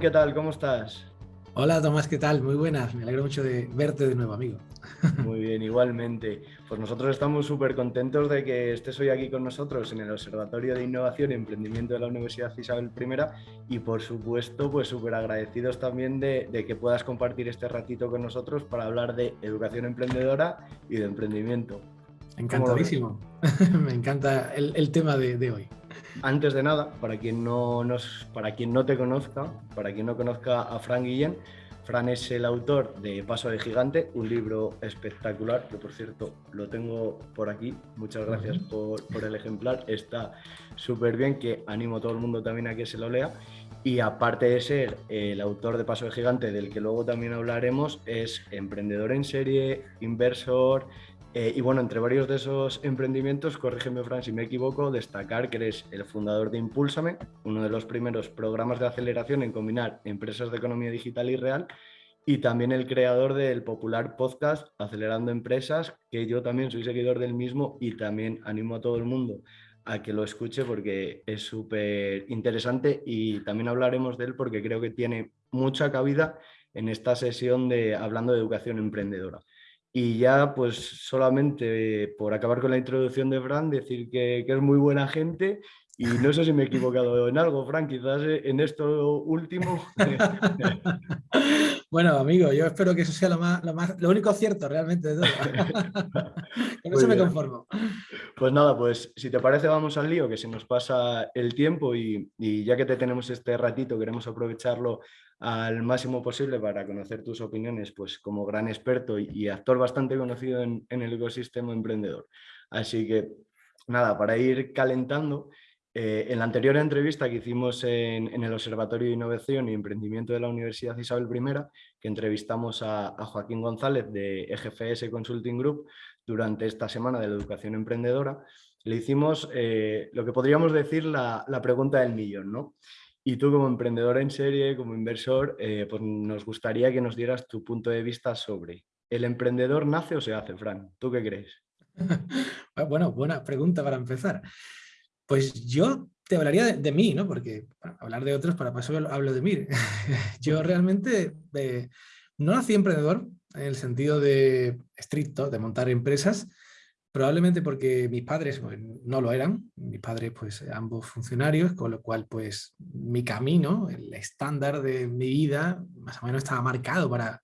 ¿qué tal? ¿Cómo estás? Hola Tomás, ¿qué tal? Muy buenas, me alegro mucho de verte de nuevo, amigo. Muy bien, igualmente. Pues nosotros estamos súper contentos de que estés hoy aquí con nosotros en el Observatorio de Innovación y Emprendimiento de la Universidad Isabel I y por supuesto pues súper agradecidos también de, que puedas compartir este ratito con nosotros para hablar de educación emprendedora y de emprendimiento. Encantadísimo, me encanta el, tema de, hoy. Antes de nada, para quien, no nos, para quien no te conozca, para quien no conozca a Fran Guillén, Fran es el autor de Paso de Gigante, un libro espectacular, que por cierto lo tengo por aquí. Muchas gracias por, el ejemplar. Está súper bien, que animo a todo el mundo también a que se lo lea. Y aparte de ser el autor de Paso de Gigante, del que luego también hablaremos, es emprendedor en serie, inversor, eh, y bueno, entre varios de esos emprendimientos, corrígeme Fran si me equivoco, destacar que eres el fundador de Impúlsame, uno de los primeros programas de aceleración en combinar empresas de economía digital y real, y también el creador del popular podcast Acelerando Empresas, que yo también soy seguidor del mismo y también animo a todo el mundo a que lo escuche porque es súper interesante y también hablaremos de él porque creo que tiene mucha cabida en esta sesión de hablando de educación emprendedora. Y ya, pues solamente por acabar con la introducción de Fran, decir que, es muy buena gente y no sé si me he equivocado en algo, Fran, quizás en esto último. bueno, amigo, yo espero que eso sea lo, más, lo, único cierto realmente de todo. con eso me conformo. Pues nada, pues si te parece vamos al lío, que se nos pasa el tiempo y, y ya que te tenemos este ratito, queremos aprovecharlo al máximo posible para conocer tus opiniones, pues como gran experto y, actor bastante conocido en, el ecosistema emprendedor. Así que nada, para ir calentando, eh, en la anterior entrevista que hicimos en, el Observatorio de Innovación y Emprendimiento de la Universidad Isabel I, que entrevistamos a, Joaquín González de EGFS Consulting Group durante esta semana de la educación emprendedora, le hicimos eh, lo que podríamos decir la, pregunta del millón, ¿no? Y tú como emprendedor en serie, como inversor, eh, pues nos gustaría que nos dieras tu punto de vista sobre ¿el emprendedor nace o se hace, Fran? ¿Tú qué crees? bueno, buena pregunta para empezar. Pues yo te hablaría de, mí, ¿no? Porque hablar de otros, para paso hablo de mí. yo realmente eh, no nací emprendedor en el sentido de estricto, de montar empresas, Probablemente porque mis padres pues, no lo eran, mis padres pues ambos funcionarios, con lo cual pues mi camino, el estándar de mi vida, más o menos estaba marcado para,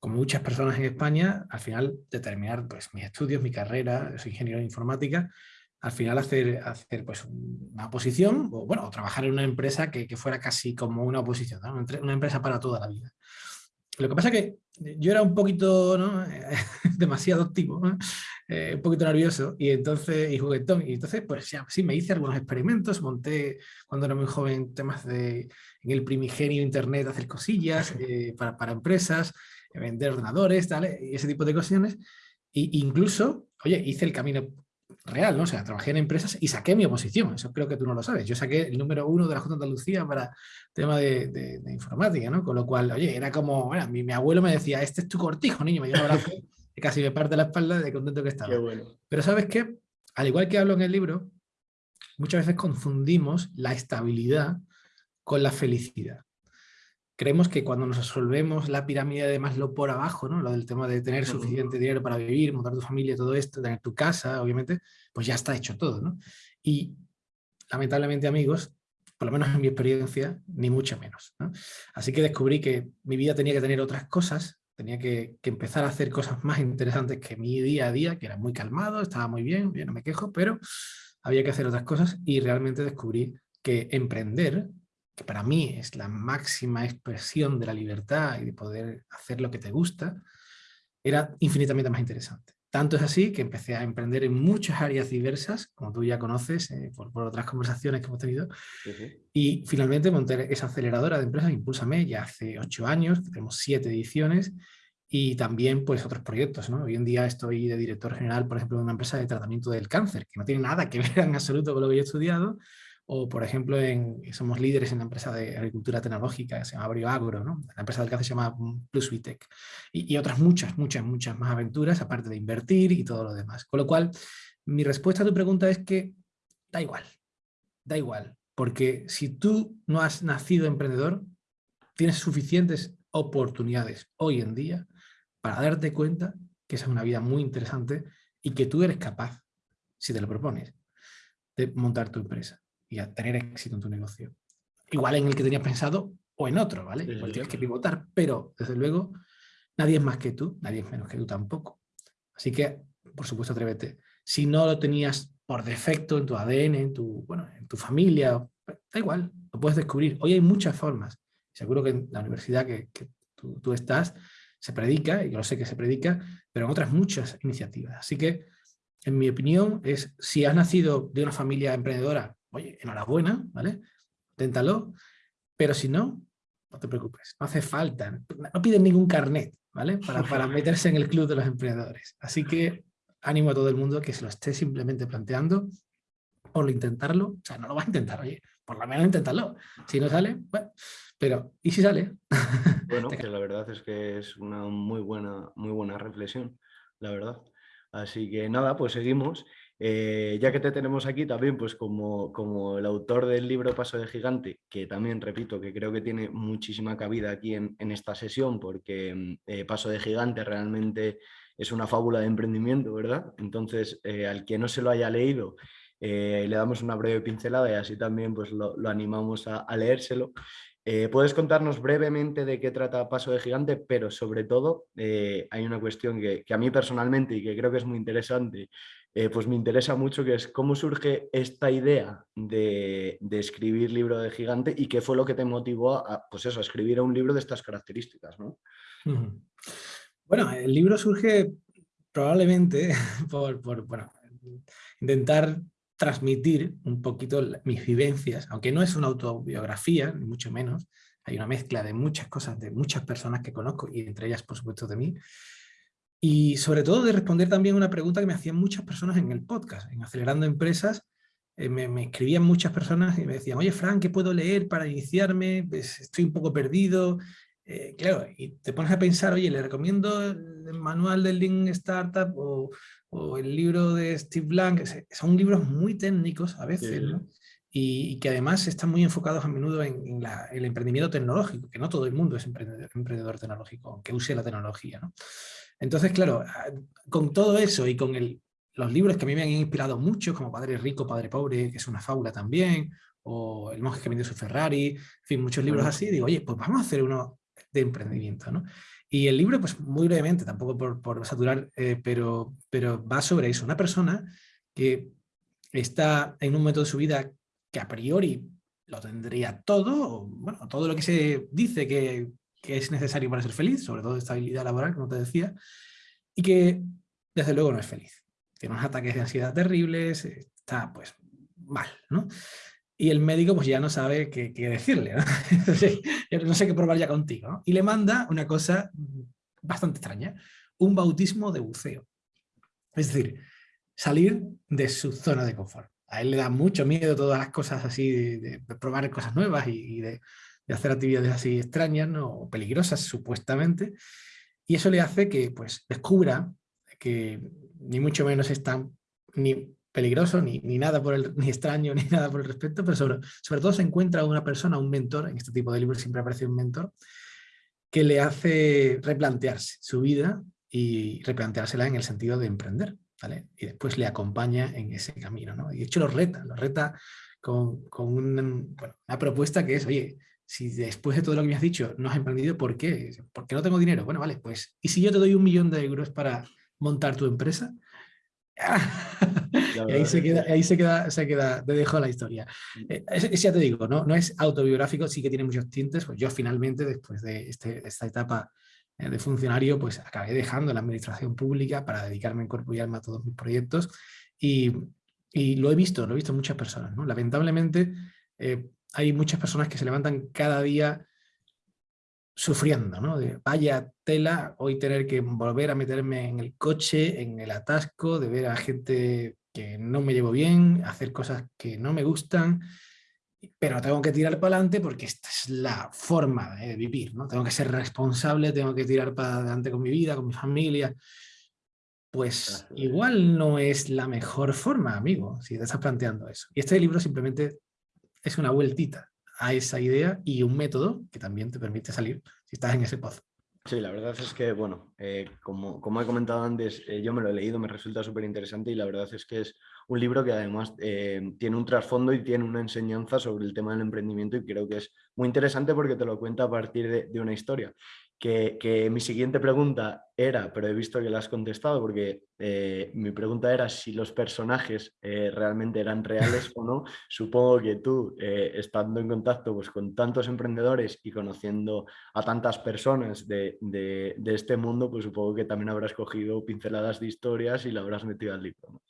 como muchas personas en España, al final determinar pues mis estudios, mi carrera, soy ingeniero de informática, al final hacer, hacer pues una oposición, o bueno, trabajar en una empresa que, fuera casi como una oposición, una empresa para toda la vida. Lo que pasa es que yo era un poquito, ¿no? demasiado activo, eh, un poquito nervioso y entonces y juguetón. Y entonces, pues ya, sí, me hice algunos experimentos, monté cuando era muy joven temas de en el primigenio internet, hacer cosillas eh, para, para, empresas, vender ordenadores, tal, y ese tipo de cuestiones. E incluso, oye, hice el camino real, ¿no? O sea, trabajé en empresas y saqué mi oposición, eso creo que tú no lo sabes. Yo saqué el número uno de la Junta de Andalucía para tema de, de, informática, ¿no? Con lo cual, oye, era como, bueno, mi, mi, abuelo me decía, este es tu cortijo, niño, me abrazo y casi me parte la espalda de contento que estaba. Pero ¿sabes qué? Al igual que hablo en el libro, muchas veces confundimos la estabilidad con la felicidad creemos que cuando nos resolvemos la pirámide de Maslow por abajo, ¿no? lo del tema de tener suficiente dinero para vivir, montar tu familia, todo esto, tener tu casa, obviamente, pues ya está hecho todo. ¿no? Y lamentablemente, amigos, por lo menos en mi experiencia, ni mucho menos. Así que descubrí que mi vida tenía que tener otras cosas, tenía que, que, empezar a hacer cosas más interesantes que mi día a día, que era muy calmado, estaba muy bien, bien no me quejo, pero había que hacer otras cosas y realmente descubrí que emprender que para mí es la máxima expresión de la libertad y de poder hacer lo que te gusta, era infinitamente más interesante. Tanto es así que empecé a emprender en muchas áreas diversas, como tú ya conoces eh, por, otras conversaciones que hemos tenido, y finalmente monté esa aceleradora de empresas, Impulsame, ya hace ocho años, tenemos siete ediciones, y también pues otros proyectos. ¿no? Hoy en día estoy de director general, por ejemplo, de una empresa de tratamiento del cáncer, que no tiene nada que ver en absoluto con lo que yo he estudiado, o por ejemplo en, somos líderes en la empresa de agricultura tecnológica que se llama Agro, ¿no? la empresa del café se llama PlusVitec y, y otras muchas, muchas, muchas más aventuras aparte de invertir y todo lo demás. Con lo cual, mi respuesta a tu pregunta es que da igual, da igual, porque si tú no has nacido emprendedor, tienes suficientes oportunidades hoy en día para darte cuenta que esa es una vida muy interesante y que tú eres capaz, si te lo propones, de montar tu empresa y a tener éxito en tu negocio. Igual en el que tenías pensado o en otro, ¿vale? Igual tienes que pivotar, pero desde luego nadie es más que tú, nadie es menos que tú tampoco. Así que, por supuesto, atrévete. Si no lo tenías por defecto en tu ADN, en tu, bueno, en tu familia, da igual, lo puedes descubrir. Hoy hay muchas formas. Seguro que en la universidad que, tú, tú, estás se predica, y yo lo sé que se predica, pero en otras muchas iniciativas. Así que, en mi opinión, es si has nacido de una familia emprendedora, oye, enhorabuena, ¿vale? Téntalo, pero si no, no te preocupes, no hace falta, no piden ningún carnet, ¿vale? Para, para meterse en el club de los emprendedores. Así que ánimo a todo el mundo que se lo esté simplemente planteando por intentarlo, o sea, no lo vas a intentar, oye, por lo menos inténtalo. Si no sale, bueno, pero ¿y si sale? Bueno, que la verdad es que es una muy buena, muy buena reflexión, la verdad. Así que nada, pues seguimos. Eh, ya que te tenemos aquí también, pues como, como el autor del libro Paso de Gigante, que también repito que creo que tiene muchísima cabida aquí en, esta sesión, porque mm, eh, Paso de Gigante realmente es una fábula de emprendimiento, ¿verdad? Entonces, eh, al que no se lo haya leído, le damos una breve pincelada y así también pues, lo, animamos a, leérselo. Puedes contarnos brevemente de qué trata Paso de Gigante, pero sobre todo hay una cuestión que, que, a mí personalmente y que creo que es muy interesante eh, pues me interesa mucho que es cómo surge esta idea de, escribir libro de gigante y qué fue lo que te motivó a, pues eso, a escribir un libro de estas características. ¿no? Bueno, el libro surge probablemente por, intentar transmitir un poquito mis vivencias, aunque no es una autobiografía, ni mucho menos, hay una mezcla de muchas cosas, de muchas personas que conozco y entre ellas, por supuesto, de mí, y sobre todo de responder también una pregunta que me hacían muchas personas en el podcast, en Acelerando Empresas, eh, me, escribían muchas personas y me decían, oye Fran, ¿qué puedo leer para iniciarme? Pues estoy un poco perdido. Eh, claro, y te pones a pensar, oye, le recomiendo el manual del Lean Startup o, o el libro de Steve Blank, son libros muy técnicos a veces, ¿no? y, que además están muy enfocados a menudo en, el emprendimiento tecnológico, que no todo el mundo es emprendedor, emprendedor tecnológico, aunque use la tecnología. ¿no? Entonces, claro, ah, con todo eso y con los libros que a mí me han inspirado mucho, como Padre Rico, Padre Pobre, que es una fábula también, o El monje que vendió su Ferrari, en fin, muchos libros así, digo, oye, pues vamos a hacer uno de emprendimiento, ¿no? Y el libro, pues muy brevemente, tampoco por, saturar, eh, pero, pero va sobre eso. Una persona que está en un momento de su vida que a priori lo tendría todo, bueno, todo lo que se dice que que es necesario para ser feliz, sobre todo estabilidad laboral, como te decía, y que desde luego no es feliz. Tiene unos ataques de ansiedad terribles, está pues mal, ¿no? Y el médico pues ya no sabe qué, decirle, ¿no? no sé qué probar ya contigo. Y le manda una cosa bastante extraña, un bautismo de buceo. Es decir, salir de su zona de confort. A él le da mucho miedo todas las cosas así, de, probar cosas nuevas y de hacer actividades así extrañas o peligrosas supuestamente, y eso le hace que pues, descubra que ni mucho menos es tan ni peligroso, ni, ni nada por el, ni extraño, ni nada por el respecto, pero sobre, sobre todo se encuentra una persona, un mentor, en este tipo de libros siempre aparece un mentor, que le hace replantearse su vida y replanteársela en el sentido de emprender, ¿vale? Y después le acompaña en ese camino, ¿no? Y de hecho lo reta, lo reta con, con una propuesta que es, oye, si después de todo lo que me has dicho no has emprendido, ¿por qué? Porque no tengo dinero. Bueno, vale, pues, ¿y si yo te doy un millón de euros para montar tu empresa? y ahí se queda, ahí se queda, se queda, te dejo la historia. Mm. Eh, ya te digo, ¿no? no es autobiográfico, sí que tiene muchos tintes, pues yo finalmente, después de este, esta etapa eh, de funcionario, pues acabé dejando la administración pública para dedicarme en cuerpo y alma a todos mis proyectos y, y lo he visto, lo he visto en muchas personas, ¿no? Lamentablemente, eh, hay muchas personas que se levantan cada día sufriendo, ¿no? De, vaya tela, hoy tener que volver a meterme en el coche, en el atasco, de ver a gente que no me llevo bien, hacer cosas que no me gustan, pero tengo que tirar para adelante porque esta es la forma de vivir, ¿no? Tengo que ser responsable, tengo que tirar para adelante con mi vida, con mi familia. Pues igual no es la mejor forma, amigo, si te estás planteando eso. Y este libro simplemente es una vueltita a esa idea y un método que también te permite salir si estás en ese pozo. Sí, la verdad es que, bueno, eh, como, como, he comentado antes, eh, yo me lo he leído, me resulta súper interesante y la verdad es que es un libro que además eh, tiene un trasfondo y tiene una enseñanza sobre el tema del emprendimiento y creo que es muy interesante porque te lo cuenta a partir de, de una historia que, mi siguiente pregunta era, pero he visto que la has contestado porque eh, mi pregunta era si los personajes eh, realmente eran reales o no. Supongo que tú, eh, estando en contacto pues, con tantos emprendedores y conociendo a tantas personas de, este mundo, pues supongo que también habrás cogido pinceladas de historias y la habrás metido al libro.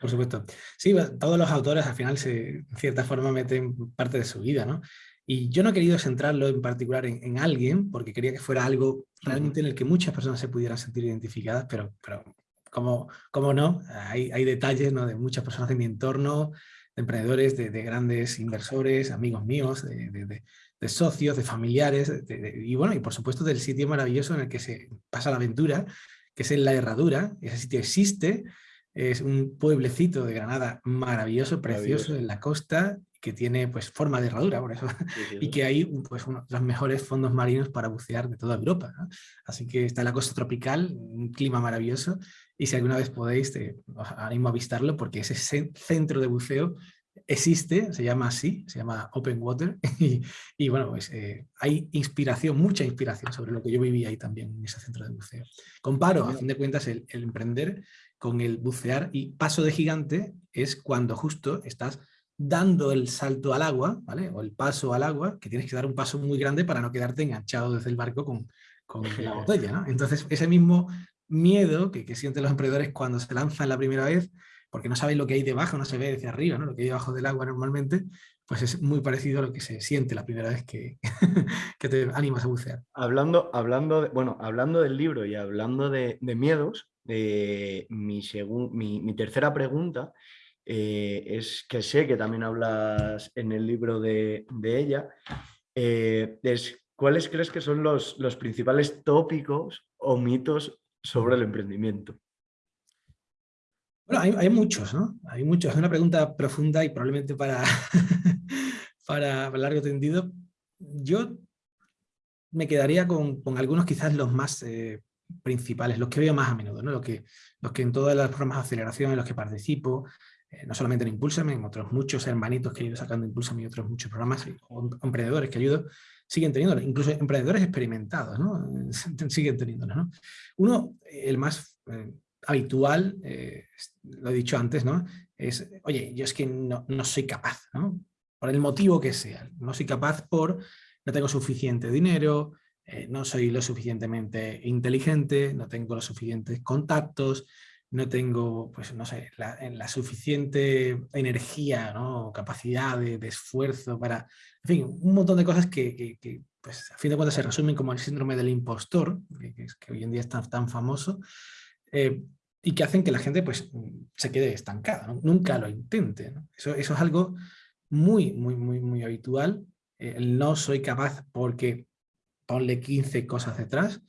Por supuesto. Sí, todos los autores al final se, en cierta forma meten parte de su vida, ¿no? Y yo no he querido centrarlo en particular en, alguien, porque quería que fuera algo realmente en el que muchas personas se pudieran sentir identificadas, pero, pero como, como no, hay, hay detalles ¿no? de muchas personas de mi entorno, de emprendedores, de, grandes inversores, amigos míos, de, de socios, de familiares, y bueno, y por supuesto del sitio maravilloso en el que se pasa la aventura, que es en La Herradura, ese sitio existe, es un pueblecito de Granada maravilloso, precioso, en la costa, que tiene pues forma de herradura, por eso, y que hay pues, uno de los mejores fondos marinos para bucear de toda Europa. Así que está en la costa tropical, un clima maravilloso, y si alguna vez podéis, os animo a visitarlo porque ese centro de buceo existe, se llama así, se llama Open Water, y, bueno, pues eh, hay inspiración, mucha inspiración sobre lo que yo viví ahí también en ese centro de buceo. Comparo, a fin de cuentas, el, el emprender con el bucear y paso de gigante es cuando justo estás dando el salto al agua, ¿vale? O el paso al agua, que tienes que dar un paso muy grande para no quedarte enganchado desde el barco con, con la botella, ¿no? Entonces, ese mismo miedo que, que, sienten los emprendedores cuando se lanzan la primera vez, porque no saben lo que hay debajo, no se ve desde arriba, ¿no? Lo que hay debajo del agua normalmente, pues es muy parecido a lo que se siente la primera vez que, que te animas a bucear. Hablando, hablando, de, bueno, hablando del libro y hablando de, de miedos, eh, mi, mi, mi tercera pregunta eh, es que sé que también hablas en el libro de, ella, eh, es, ¿cuáles crees que son los, principales tópicos o mitos sobre el emprendimiento? Bueno, hay, muchos, ¿no? Hay muchos. Es una pregunta profunda y probablemente para, para largo tendido. Yo me quedaría con, algunos quizás los más eh, principales, los que veo más a menudo, ¿no? los, que, los que en todas las formas de aceleración en los que participo, eh, no solamente en Impulsame, en otros muchos hermanitos que he ido sacando Impulsame y otros muchos programas, emprendedores que ayudo, siguen teniendo, incluso emprendedores experimentados, ¿no? siguen teniéndolos. ¿no? Uno, el más eh, habitual, eh, lo he dicho antes, ¿no? es, oye, yo es que no, no soy capaz, por el motivo que sea, no soy capaz por, no tengo suficiente dinero, no soy lo suficientemente inteligente, no tengo los suficientes contactos, no tengo, pues no sé, la, suficiente energía, ¿no? capacidad de, esfuerzo para, en fin, un montón de cosas que, pues, a fin de cuentas se resumen como el síndrome del impostor, que, que hoy en día es tan, famoso, eh, y que hacen que la gente pues, se quede estancada, nunca lo intente. Eso, eso, es algo muy, muy, muy, muy habitual. Eh, no soy capaz porque ponle 15 cosas detrás,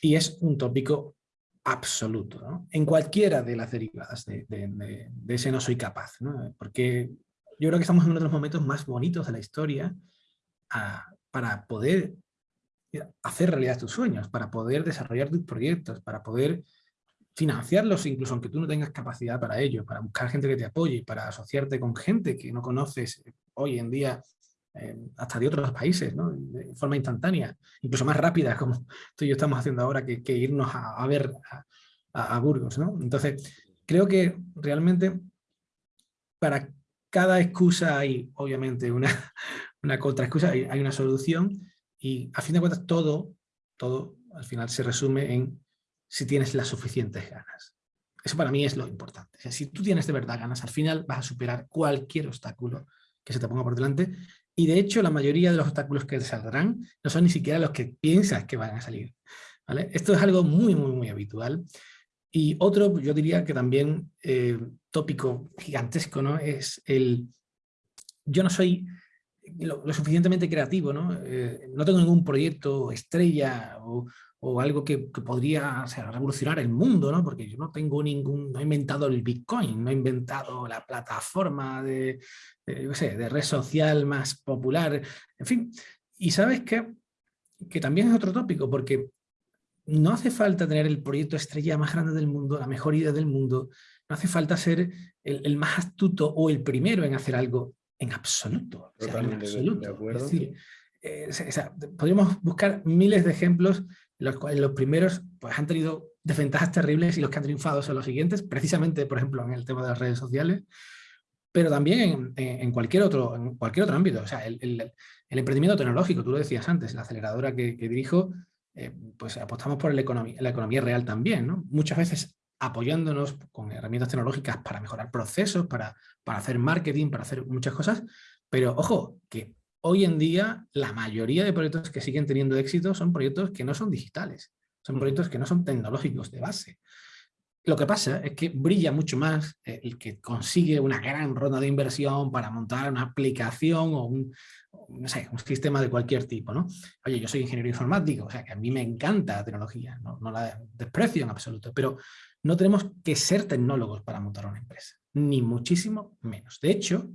y es un tópico absoluto, en cualquiera de las derivadas de, ese no soy capaz, porque yo creo que estamos en uno de los momentos más bonitos de la historia ah, para poder hacer realidad tus sueños, para poder desarrollar tus proyectos, para poder financiarlos incluso aunque tú no tengas capacidad para ello, para buscar gente que te apoye, para asociarte con gente que no conoces hoy en día eh, hasta de otros países, ¿no? de forma instantánea, incluso más rápida, como tú y yo estamos haciendo ahora, que, irnos a, ver a, Burgos. ¿no? Entonces, creo que realmente para cada excusa hay obviamente una, una contraexcusa, hay, hay una solución y a fin de cuentas todo, todo al final se resume en si tienes las suficientes ganas. Eso para mí es lo importante. si tú tienes de verdad ganas, al final vas a superar cualquier obstáculo que se te ponga por delante y de hecho la mayoría de los obstáculos que saldrán no son ni siquiera los que piensas que van a salir. ¿vale? Esto es algo muy, muy, muy habitual. Y otro, yo diría que también eh, tópico gigantesco, ¿no? Es el, yo no soy lo, suficientemente creativo, ¿no? Eh, no tengo ningún proyecto estrella o, o algo que, podría revolucionar el mundo, ¿no? porque yo no tengo ningún, no he inventado el Bitcoin, no he inventado la plataforma de, de red social más popular, en fin. Y sabes qué? que también es otro tópico, porque no hace falta tener el proyecto estrella más grande del mundo, la mejor idea del mundo, no hace falta ser el, más astuto o el primero en hacer algo en absoluto. en absoluto. Es decir, eh, podríamos buscar miles de ejemplos los, los primeros pues, han tenido desventajas terribles y los que han triunfado son los siguientes, precisamente, por ejemplo, en el tema de las redes sociales, pero también en, cualquier, otro, en cualquier otro ámbito. O sea, el, el, emprendimiento tecnológico, tú lo decías antes, la aceleradora que, dirijo, eh, pues apostamos por la economía, la economía real también, ¿no? Muchas veces apoyándonos con herramientas tecnológicas para mejorar procesos, para, para hacer marketing, para hacer muchas cosas, pero ojo, que hoy en día la mayoría de proyectos que siguen teniendo éxito son proyectos que no son digitales, son proyectos que no son tecnológicos de base. Lo que pasa es que brilla mucho más el que consigue una gran ronda de inversión para montar una aplicación o un, no sé, un sistema de cualquier tipo. ¿no? Oye, yo soy ingeniero informático, o sea que a mí me encanta la tecnología, no, no la desprecio en absoluto, pero no tenemos que ser tecnólogos para montar una empresa, ni muchísimo menos. De hecho,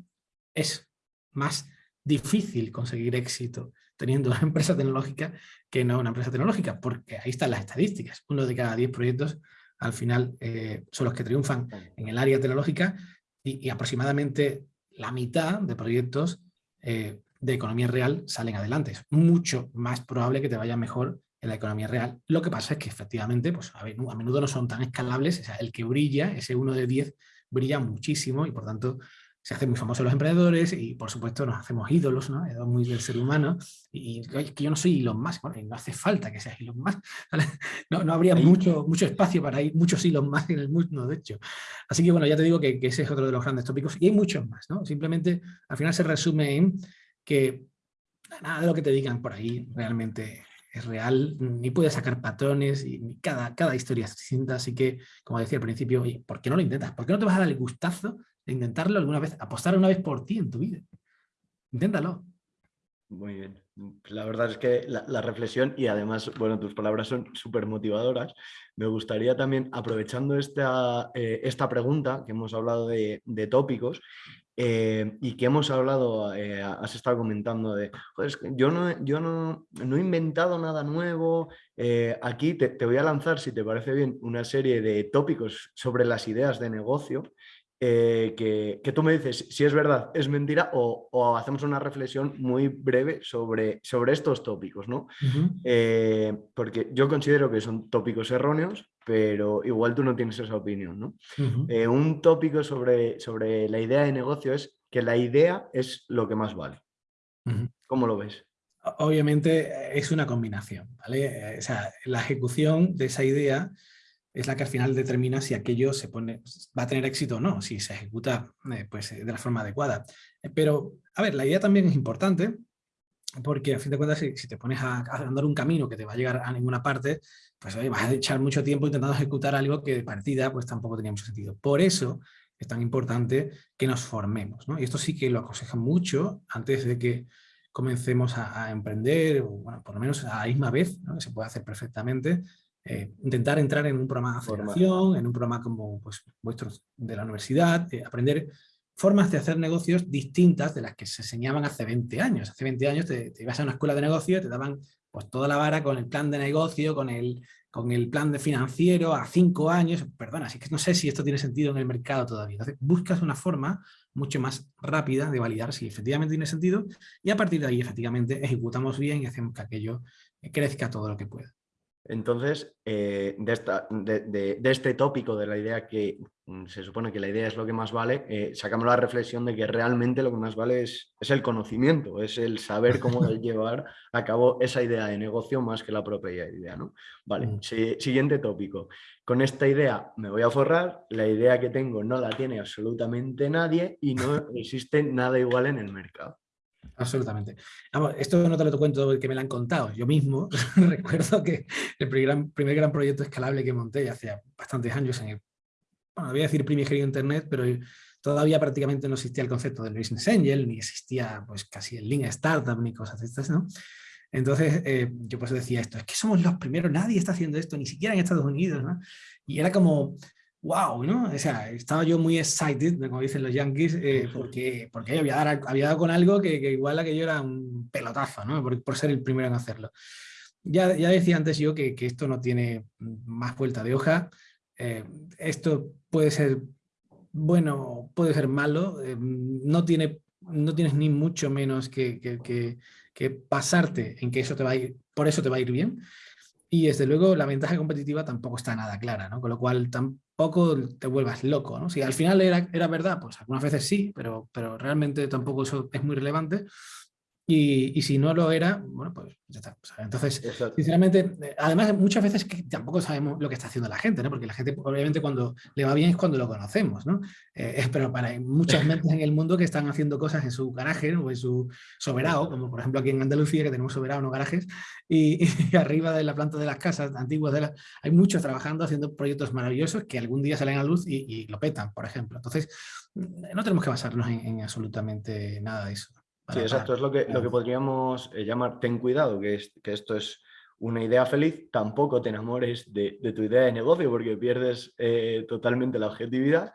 es más difícil conseguir éxito teniendo una empresa tecnológica que no una empresa tecnológica, porque ahí están las estadísticas. Uno de cada diez proyectos al final eh, son los que triunfan en el área tecnológica y, aproximadamente la mitad de proyectos eh, de economía real salen adelante. Es mucho más probable que te vaya mejor en la economía real. Lo que pasa es que efectivamente pues, a, menudo no son tan escalables. O sea, el que brilla, ese uno de diez, brilla muchísimo y por tanto se hacen muy famosos los emprendedores y por supuesto nos hacemos ídolos, ¿no? muy del ser humano y, que yo no soy Elon Musk, bueno, no hace falta que seas Elon Musk, no, no, habría mucho, mucho espacio para ir, muchos Elon Musk en el mundo, de hecho. Así que bueno, ya te digo que, ese es otro de los grandes tópicos y hay muchos más, ¿no? Simplemente al final se resume en que nada de lo que te digan por ahí realmente es real, ni puedes sacar patrones, y cada, cada historia es distinta, así que, como decía al principio, ¿por qué no lo intentas? ¿Por qué no te vas a dar el gustazo intentarlo alguna vez, apostar una vez por ti en tu vida. Inténtalo. Muy bien. La verdad es que la, reflexión y además, bueno, tus palabras son súper motivadoras. Me gustaría también, aprovechando esta, eh, esta pregunta, que hemos hablado de, tópicos eh, y que hemos hablado, eh, has estado comentando de, yo, no, yo no, no, he inventado nada nuevo, aquí te, te voy a lanzar, si te parece bien, una serie de tópicos sobre las ideas de negocio eh, que, tú me dices si es verdad, es mentira o, hacemos una reflexión muy breve sobre, sobre estos tópicos, ¿no? Eh, porque yo considero que son tópicos erróneos, pero igual tú no tienes esa opinión, ¿no? Eh, un tópico sobre, sobre la idea de negocio es que la idea es lo que más vale. ¿Cómo lo ves? Obviamente es una combinación, ¿vale? O sea, la ejecución de esa idea es la que al final determina si aquello se pone, va a tener éxito o no, si se ejecuta eh, pues, de la forma adecuada. Eh, pero, a ver, la idea también es importante, porque a fin de cuentas, si, te pones a, andar un camino que te va a llegar a ninguna parte, pues vas a echar mucho tiempo intentando ejecutar algo que de partida pues tampoco tenía mucho sentido. Por eso es tan importante que nos formemos. ¿no? Y esto sí que lo aconseja mucho antes de que comencemos a, emprender, o bueno, por lo menos a la misma vez, ¿no? se puede hacer perfectamente, eh, intentar entrar en un programa de aceleración, en un programa como pues, vuestros de la universidad, eh, aprender formas de hacer negocios distintas de las que se enseñaban hace 20 años. Hace 20 años te, ibas a una escuela de negocios, te daban pues, toda la vara con el plan de negocio, con el, con el plan de financiero a 5 años. Perdona, así que no sé si esto tiene sentido en el mercado todavía. Entonces buscas una forma mucho más rápida de validar si efectivamente tiene sentido y a partir de ahí efectivamente ejecutamos bien y hacemos que aquello crezca todo lo que pueda. Entonces, eh, de, este tópico de la idea que mm, se supone que la idea es lo que más vale, eh, sacamos la reflexión de que realmente lo que más vale es, el conocimiento, es el saber cómo llevar a cabo esa idea de negocio más que la propia idea. ¿no? Vale, mm. siguiente tópico. Con esta idea me voy a forrar, la idea que tengo no la tiene absolutamente nadie y no existe nada igual en el mercado. Absolutamente. esto no te lo cuento que me lo han contado. Yo mismo recuerdo que el primer, gran proyecto escalable que monté hace bastantes años en el, bueno, voy a decir primigenio Internet, pero todavía prácticamente no existía el concepto del Business Angel, ni existía pues casi el Link Startup, ni cosas de estas, ¿no? Entonces, eh, yo pues decía esto, es que somos los primeros, nadie está haciendo esto, ni siquiera en Estados Unidos, ¿no? Y era como, wow, ¿no? O sea, estaba yo muy excited, como dicen los yankees, eh, porque, porque había, dado, había dado con algo que, que igual aquello era un pelotazo, ¿no? Por, por, ser el primero en hacerlo. Ya, ya decía antes yo que, que esto no tiene más vuelta de hoja. Eh, esto puede ser bueno, puede ser malo. Eh, no, tiene, no tienes ni mucho menos que, que, que, que pasarte en que eso te va a ir, por eso te va a ir bien. Y desde luego la ventaja competitiva tampoco está nada clara, ¿no? Con lo cual tampoco te vuelvas loco, ¿no? Si al final era, era verdad, pues algunas veces sí, pero, pero realmente tampoco eso es muy relevante. Y, y, si no lo era, bueno, pues ya está. Entonces, Exacto. sinceramente, además muchas veces que tampoco sabemos lo que está haciendo la gente, ¿no? Porque la gente obviamente cuando le va bien es cuando lo conocemos, ¿no? Eh, pero para muchas mentes en el mundo que están haciendo cosas en su garaje ¿no? o en su soberano, como por ejemplo aquí en Andalucía que tenemos soberano, no garajes, y, y, arriba de la planta de las casas antiguas, de la, hay muchos trabajando haciendo proyectos maravillosos que algún día salen a luz y, y lo petan, por ejemplo. Entonces, no tenemos que basarnos en, en absolutamente nada de eso. Sí, exacto, es lo que, lo que podríamos eh, llamar ten cuidado, que, es, que esto es una idea feliz, tampoco te enamores de, de tu idea de negocio porque pierdes eh, totalmente la objetividad.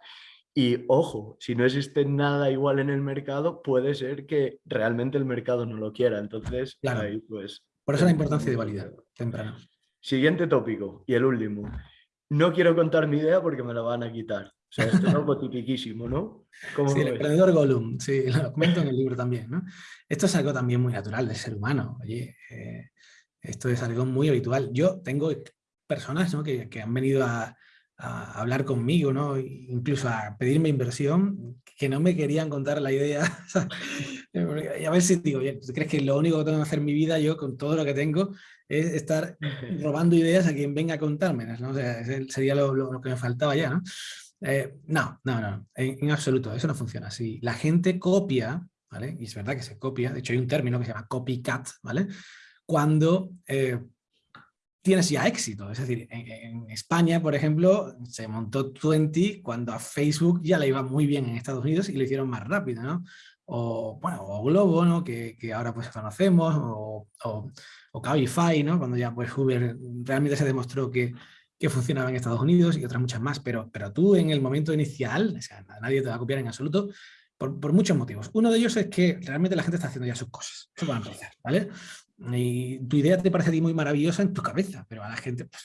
Y ojo, si no existe nada igual en el mercado, puede ser que realmente el mercado no lo quiera. Entonces, claro. ahí pues... Por eso la importancia de validar temprano. Siguiente tópico y el último. No quiero contar mi idea porque me la van a quitar. O sea, esto es algo tipiquísimo, ¿no? Sí, el emprendedor Gollum, sí, lo comento en el libro también, ¿no? Esto es algo también muy natural del ser humano, oye, eh, esto es algo muy habitual. Yo tengo personas ¿no? que, que, han venido a, a, hablar conmigo, ¿no? incluso a pedirme inversión, que no me querían contar la idea. y a ver si digo, ¿tú crees que lo único que tengo que hacer en mi vida yo con todo lo que tengo es estar robando ideas a quien venga a contármelas, ¿no? O sea, sería lo, lo, lo que me faltaba ya, ¿no? Eh, no, no, no, en, absoluto, eso no funciona así. La gente copia, ¿vale? Y es verdad que se copia, de hecho hay un término que se llama copycat, ¿vale? Cuando eh, tienes ya éxito, es decir, en, España, por ejemplo, se montó 20 cuando a Facebook ya le iba muy bien en Estados Unidos y lo hicieron más rápido, ¿no? O, bueno, o Globo, ¿no? Que, que ahora pues conocemos, o, o, o Cabify, ¿no? Cuando ya pues Uber realmente se demostró que que funcionaba en Estados Unidos y otras muchas más, pero, pero tú en el momento inicial, nadie te va a copiar en absoluto, por, por, muchos motivos. Uno de ellos es que realmente la gente está haciendo ya sus cosas, eso para empezar, ¿vale? Y tu idea te parece a ti muy maravillosa en tu cabeza, pero a la gente... Pues.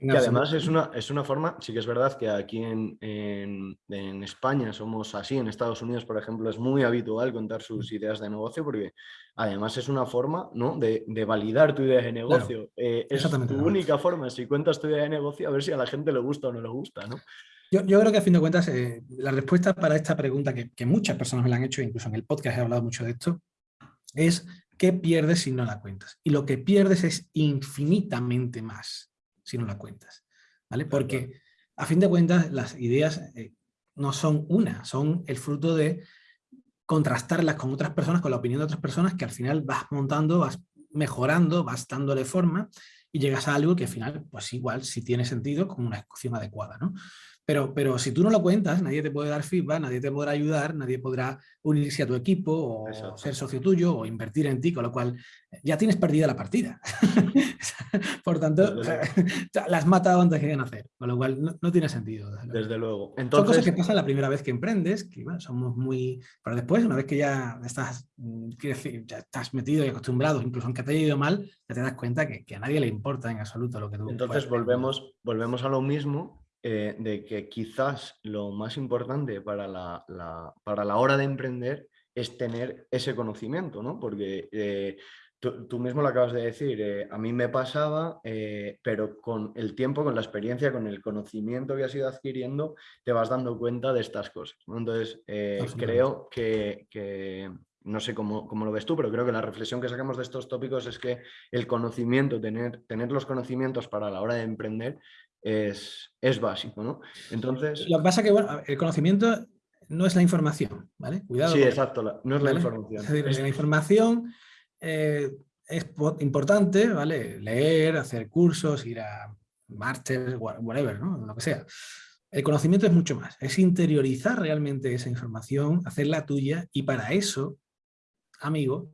Que además es una, es una forma, sí que es verdad que aquí en, en, en, España somos así, en Estados Unidos, por ejemplo, es muy habitual contar sus ideas de negocio porque además es una forma ¿no? de, de validar tu idea de negocio. Claro, eh, es tu única forma, si cuentas tu idea de negocio, a ver si a la gente le gusta o no le gusta. ¿no? Yo, yo creo que a fin de cuentas eh, la respuesta para esta pregunta que, que muchas personas me la han hecho, incluso en el podcast he hablado mucho de esto, es ¿qué pierdes si no la cuentas? Y lo que pierdes es infinitamente más si no la cuentas. ¿vale? Porque a fin de cuentas las ideas eh, no son una, son el fruto de contrastarlas con otras personas, con la opinión de otras personas, que al final vas montando, vas mejorando, vas dándole forma y llegas a algo que al final, pues igual, si tiene sentido, con una ejecución adecuada. ¿no? Pero, pero si tú no lo cuentas, nadie te puede dar feedback, nadie te podrá ayudar, nadie podrá unirse a tu equipo o Exacto. ser socio tuyo o invertir en ti, con lo cual ya tienes perdida la partida. Por tanto, la has matado antes que nacer, con lo cual no, no tiene sentido. Desde, desde luego. Entonces... Son cosas que pasan la primera vez que emprendes, que bueno, somos muy... Pero después, una vez que ya estás, mm, decir, ya estás metido y acostumbrado, incluso aunque te haya ido mal, ya te das cuenta que, que a nadie le importa en absoluto lo que tú... Entonces volvemos, volvemos a lo mismo eh, de que quizás lo más importante para la, la, para la hora de emprender es tener ese conocimiento, ¿no? Porque eh, tú, tú, mismo lo acabas de decir, eh, a mí me pasaba, eh, pero con el tiempo, con la experiencia, con el conocimiento que has ido adquiriendo, te vas dando cuenta de estas cosas. ¿no? Entonces, creo que, que, no sé cómo, cómo, lo ves tú, pero creo que la reflexión que sacamos de estos tópicos es que el conocimiento, tener, tener los conocimientos para la hora de emprender, es, es básico, ¿no? Entonces... Lo que pasa es que, bueno, el conocimiento no es la información, ¿vale? Cuidado. Sí, exacto, la, no es ¿vale? la información. Es decir, la información eh, es importante, ¿vale? Leer, hacer cursos, ir a máster, whatever, ¿no? Lo que sea. El conocimiento es mucho más, es interiorizar realmente esa información, hacerla tuya y para eso, amigo,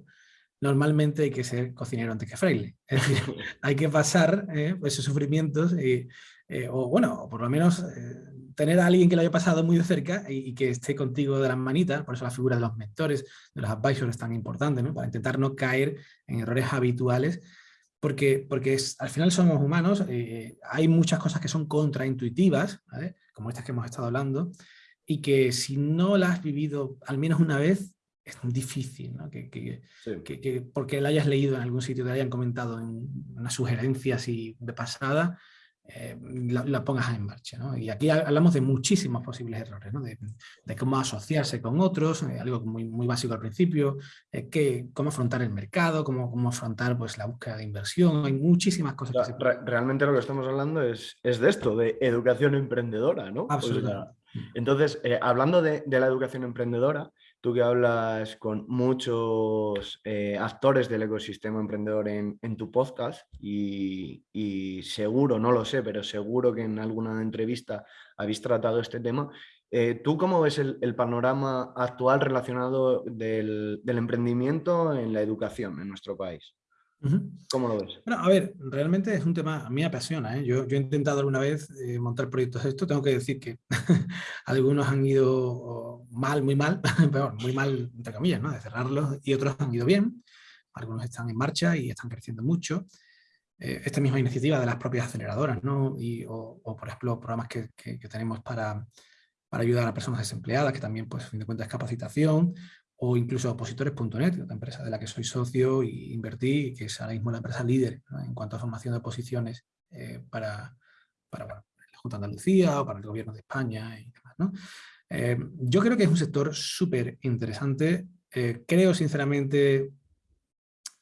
normalmente hay que ser cocinero antes que fraile. Es decir, hay que pasar eh, esos sufrimientos, eh, o bueno, por lo menos tener a alguien que lo haya pasado muy de cerca y, que esté contigo de las manitas, por eso la figura de los mentores, de los advisors es tan importante, ¿no? para intentar no caer en errores habituales, porque, porque es, al final somos humanos, hay muchas cosas que son contraintuitivas, como estas que hemos estado hablando, y que si no las has vivido al menos una vez, es difícil, ¿no? que, que, que, porque la hayas leído en algún sitio, te hayan comentado en una sugerencia así de pasada, eh, la, pongas en marcha. ¿no? Y aquí hablamos de muchísimos posibles errores, ¿no? de, de, cómo asociarse con otros, eh, algo muy, muy básico al principio, eh, que, cómo afrontar el mercado, cómo, cómo afrontar pues, la búsqueda de inversión, hay muchísimas cosas. realmente lo que estamos hablando es, es, de esto, de educación emprendedora, ¿no? Absolutamente. entonces, hablando de, de la educación emprendedora, tú que hablas con muchos eh, actores del ecosistema emprendedor en, tu podcast y, seguro, no lo sé, pero seguro que en alguna entrevista habéis tratado este tema. Eh, ¿Tú cómo ves el, panorama actual relacionado del emprendimiento en la educación en nuestro país? ¿Cómo lo ves? Bueno, a ver, realmente es un tema, a mí me apasiona. ¿eh? Yo, he intentado alguna vez eh, montar proyectos de esto, tengo que decir que algunos han ido mal, muy mal, pero muy mal, entre comillas, ¿no? de cerrarlos, y otros han ido bien. Algunos están en marcha y están creciendo mucho. Eh, esta misma iniciativa de las propias aceleradoras, ¿no? y, o, por ejemplo, programas que, que, tenemos para, para ayudar a personas desempleadas, que también, pues, a fin de cuentas, es capacitación, o incluso opositores.net, otra empresa de la que soy socio e invertí, que es ahora mismo la empresa líder en cuanto a formación de posiciones eh, para, para la Junta de Andalucía o para el gobierno de España y demás. ¿no? Eh, yo creo que es un sector súper interesante. Eh, creo sinceramente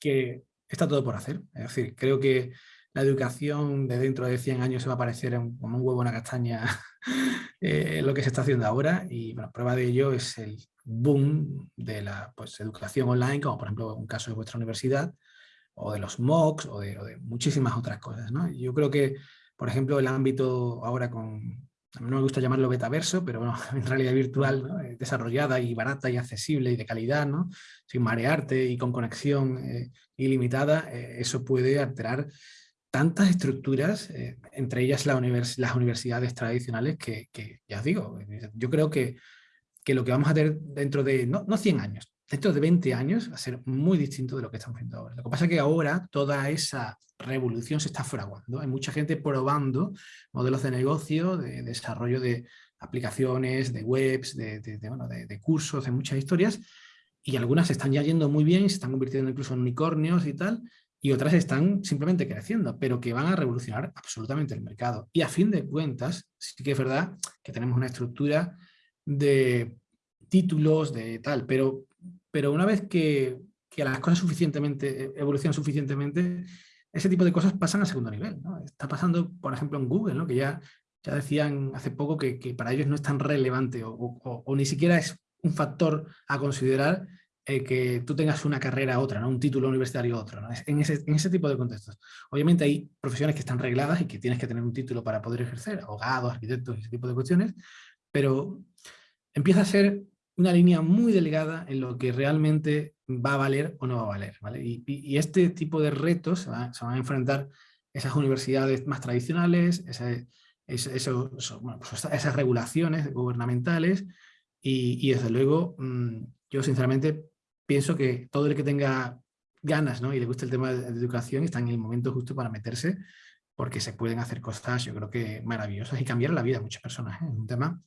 que está todo por hacer. Es decir, creo que la educación de dentro de 100 años se va a parecer como un huevo en una castaña lo que se está haciendo ahora y bueno, prueba de ello es el boom de la pues, educación online, como por ejemplo un caso de vuestra universidad, o de los MOOCs, o de, muchísimas otras cosas. ¿no? Yo creo que, por ejemplo, el ámbito ahora con, no me gusta llamarlo betaverso, pero bueno, en realidad virtual, eh, desarrollada y barata y accesible y de calidad, ¿no? sin marearte y con conexión eh, ilimitada, eh, eso puede alterar tantas estructuras, entre ellas la las universidades tradicionales, que, ya os digo, yo creo que que lo que vamos a tener dentro de, no, no 100 años, dentro de 20 años va a ser muy distinto de lo que estamos viendo ahora. Lo que pasa es que ahora toda esa revolución se está fraguando. Hay mucha gente probando modelos de negocio, de, desarrollo de aplicaciones, de webs, de, de, cursos, de muchas historias, y algunas están ya yendo muy bien, se están convirtiendo incluso en unicornios y tal, y otras están simplemente creciendo, pero que van a revolucionar absolutamente el mercado. Y a fin de cuentas, sí que es verdad que tenemos una estructura de títulos, de tal, pero, pero una vez que, que las cosas suficientemente, evolucionan suficientemente, ese tipo de cosas pasan a segundo nivel. Está pasando, por ejemplo, en Google, ¿no? que ya, ya decían hace poco que, que, para ellos no es tan relevante o, o, ni siquiera es un factor a considerar eh, que tú tengas una carrera otra, ¿no? un título universitario otro, ¿no? en, ese, en ese tipo de contextos. Obviamente hay profesiones que están regladas y que tienes que tener un título para poder ejercer, abogados, arquitectos, ese tipo de cuestiones, pero empieza a ser una línea muy delgada en lo que realmente va a valer o no va a valer. Y, este tipo de retos se, van a enfrentar esas universidades más tradicionales, pues esas regulaciones gubernamentales y, desde luego mm, yo sinceramente pienso que todo el que tenga ganas y le gusta el tema de, educación está en el momento justo para meterse porque se pueden hacer cosas yo creo que maravillosas y cambiar la vida de muchas personas. ¿eh? Es un tema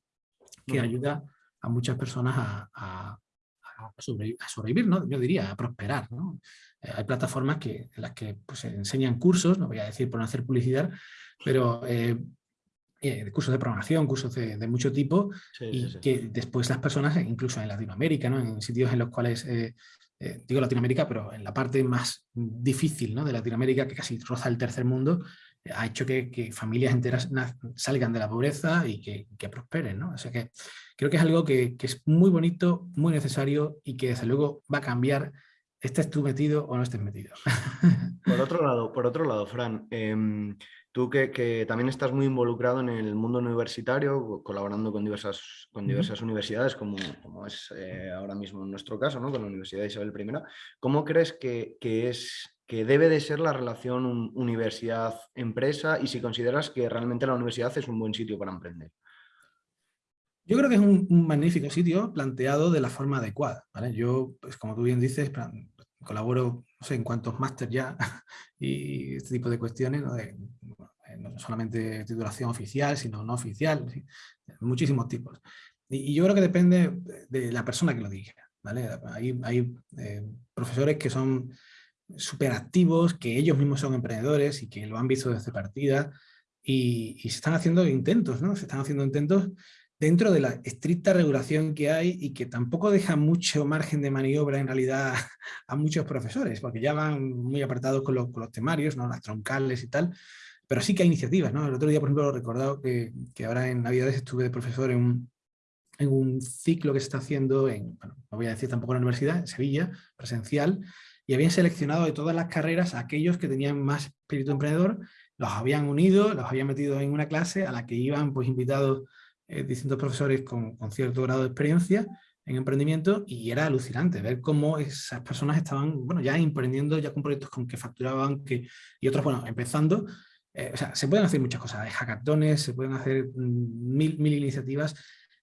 que ayuda a muchas personas a, sobrevivir, ¿no? yo diría, a prosperar. ¿no? Eh, hay plataformas que, en las que pues, enseñan cursos, no voy a decir por no hacer publicidad, pero eh, eh, cursos de programación, cursos de, mucho tipo, y que después las personas, incluso en Latinoamérica, ¿no? en sitios en los cuales, digo Latinoamérica, pero en la parte más difícil ¿no? de Latinoamérica, que casi roza el tercer mundo, ha hecho que, familias enteras salgan de la pobreza y que, prosperen. ¿no? O sea que creo que es algo que, es muy bonito, muy necesario y que desde luego va a cambiar estés tú metido o no estés metido. Por otro lado, por otro lado Fran, em, Tú que, también estás muy involucrado en el mundo universitario, colaborando con diversas, con diversas universidades, como, como es eh, ahora mismo en nuestro caso, ¿no? con la Universidad Isabel I, ¿cómo crees que, es, que debe de ser la relación universidad-empresa y si consideras que realmente la universidad es un buen sitio para emprender? Yo creo que es un, magnífico sitio planteado de la forma adecuada. Yo, pues, como tú bien dices, colaboro no sé en cuántos máster ya y este tipo de cuestiones, ¿no? De, no solamente titulación oficial, sino no oficial, muchísimos tipos. Y, yo creo que depende de la persona que lo diga. ¿vale? Hay, hay eh, profesores que son súper activos, que ellos mismos son emprendedores y que lo han visto desde partida y, y, se están haciendo intentos, ¿no? Se están haciendo intentos dentro de la estricta regulación que hay y que tampoco deja mucho margen de maniobra en realidad a muchos profesores, porque ya van muy apartados con los, con los temarios, ¿no? las troncales y tal, pero sí que hay iniciativas. ¿no? El otro día, por ejemplo, he recordado que, que ahora en Navidades estuve de profesor en un, en un ciclo que se está haciendo en, bueno, no voy a decir tampoco en la universidad, en Sevilla, presencial, y habían seleccionado de todas las carreras a aquellos que tenían más espíritu emprendedor, los habían unido, los habían metido en una clase a la que iban pues invitados eh, distintos profesores con, cierto grado de experiencia en emprendimiento y era alucinante ver cómo esas personas estaban bueno, ya emprendiendo, ya con proyectos con que facturaban que, y otros, bueno, empezando. Eh, se pueden hacer muchas cosas, hay hackatones, se pueden hacer mm, mil, mil iniciativas.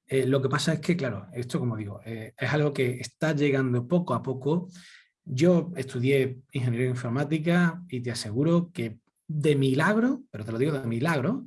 Eh, lo que pasa es que, claro, esto como digo, es algo que está llegando poco a poco. Yo estudié ingeniería informática y te aseguro que de milagro, pero te lo digo de milagro,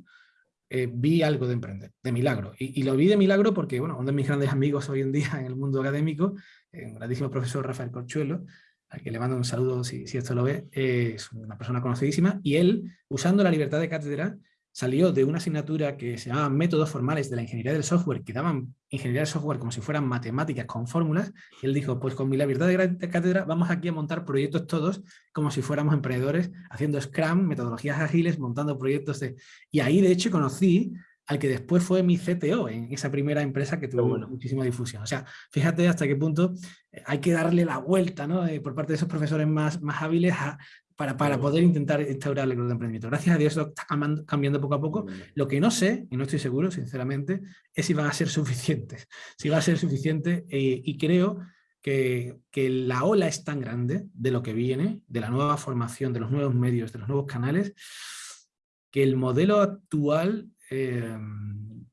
eh, vi algo de emprender, de milagro. Y, lo vi de milagro porque, bueno, uno de mis grandes amigos hoy en día en el mundo académico, el grandísimo profesor Rafael Corchuelo, al que le mando un saludo si, si esto lo ve, es una persona conocidísima, y él, usando la libertad de cátedra, salió de una asignatura que se llamaba métodos formales de la ingeniería del software, que daban ingeniería del software como si fueran matemáticas con fórmulas, y él dijo, pues con mi libertad de cátedra vamos aquí a montar proyectos todos como si fuéramos emprendedores, haciendo Scrum, metodologías ágiles, montando proyectos de... Y ahí de hecho conocí al que después fue mi CTO en esa primera empresa que tuvo muchísima difusión. O sea, fíjate hasta qué punto eh, hay que darle la vuelta ¿no? Eh, por parte de esos profesores más, más hábiles a, para, para poder intentar instaurar el de emprendimiento. Gracias a Dios eso está cambiando poco a poco. Lo que no sé, y no estoy seguro, sinceramente, es si van a ser suficientes. Si va a ser suficiente eh, y creo que, que, la ola es tan grande de lo que viene, de la nueva formación, de los nuevos medios, de los nuevos canales, que el modelo actual eh,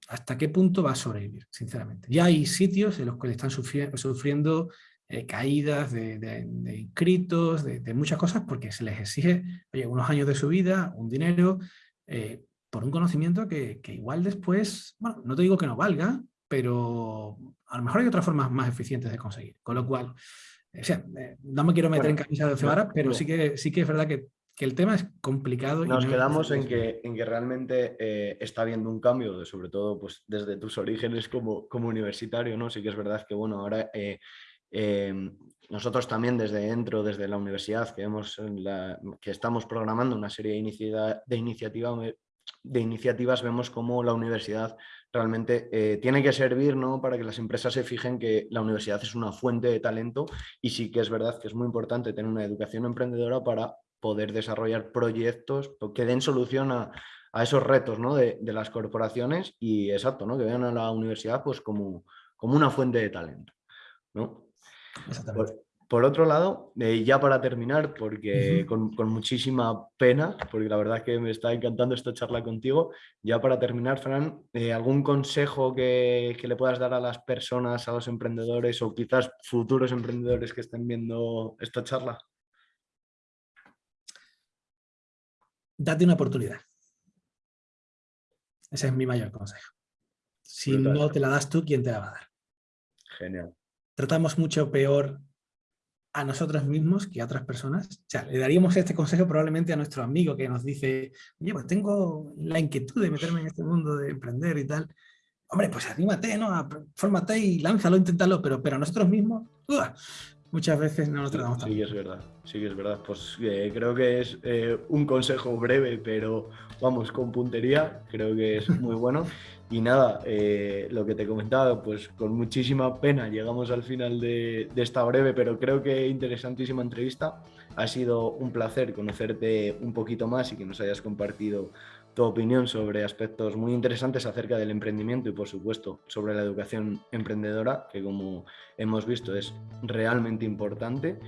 hasta qué punto va a sobrevivir, sinceramente. Ya hay sitios en los que están sufriendo, sufriendo eh, caídas de, de, inscritos, de, muchas cosas, porque se les exige unos años de su vida, un dinero, eh, por un conocimiento que, igual después, bueno, no te digo que no valga, pero a lo mejor hay otras formas más eficientes de conseguir. Con lo cual, o sea, eh, no me quiero meter en camisa de cebara, pero sí que, sí que es verdad que, el tema es complicado. Nos quedamos en que, en que realmente está habiendo un cambio, de, sobre todo pues, desde tus orígenes como, como universitario, ¿no? Sí que es verdad que, bueno, ahora Em, nosotros también desde dentro, desde la universidad, que, hemos que estamos programando una serie de, de, iniciativa, de iniciativas, vemos cómo la universidad realmente eh, tiene que servir ¿no? para que las empresas se fijen que la universidad es una fuente de talento y sí que es verdad que es muy importante tener una educación emprendedora para poder desarrollar proyectos que den solución a, esos retos ¿no? de, las corporaciones y exacto, ¿no? que vean a la universidad pues, como, como una fuente de talento. ¿no? Por, otro lado, eh, ya para terminar, porque con, muchísima pena, porque la verdad es que me está encantando esta charla contigo, ya para terminar, Fran, eh, ¿algún consejo que, le puedas dar a las personas, a los emprendedores o quizás futuros emprendedores que estén viendo esta charla? Date una oportunidad. Ese es mi mayor consejo. Si no te la das tú, ¿quién te la va a dar? Genial tratamos mucho peor a nosotros mismos que a otras personas. O sea, le daríamos este consejo probablemente a nuestro amigo que nos dice, oye, pues tengo la inquietud de meterme en este mundo de emprender y tal. Hombre, pues anímate, ¿no? Fórmate y lánzalo, inténtalo, pero, pero a nosotros mismos, muchas veces no nos tratamos tan Sí, es verdad, sí que es verdad. Pues eh, creo que es eh, un consejo breve, pero vamos, con puntería, creo que es muy bueno. Y nada, eh, lo que te he comentado, pues con muchísima pena llegamos al final de, esta breve, pero creo que interesantísima entrevista. Ha sido un placer conocerte un poquito más y que nos hayas compartido tu opinión sobre aspectos muy interesantes acerca del emprendimiento y por supuesto sobre la educación emprendedora, que como hemos visto es realmente importante.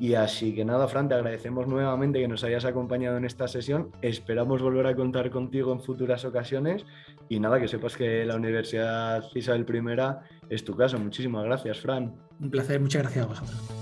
Y así que nada, Fran, te agradecemos nuevamente que nos hayas acompañado en esta sesión. Esperamos volver a contar contigo en futuras ocasiones. Y nada, que sepas que la Universidad Isabel I es tu caso. Muchísimas gracias, Fran. Un placer, muchas gracias a vosotros.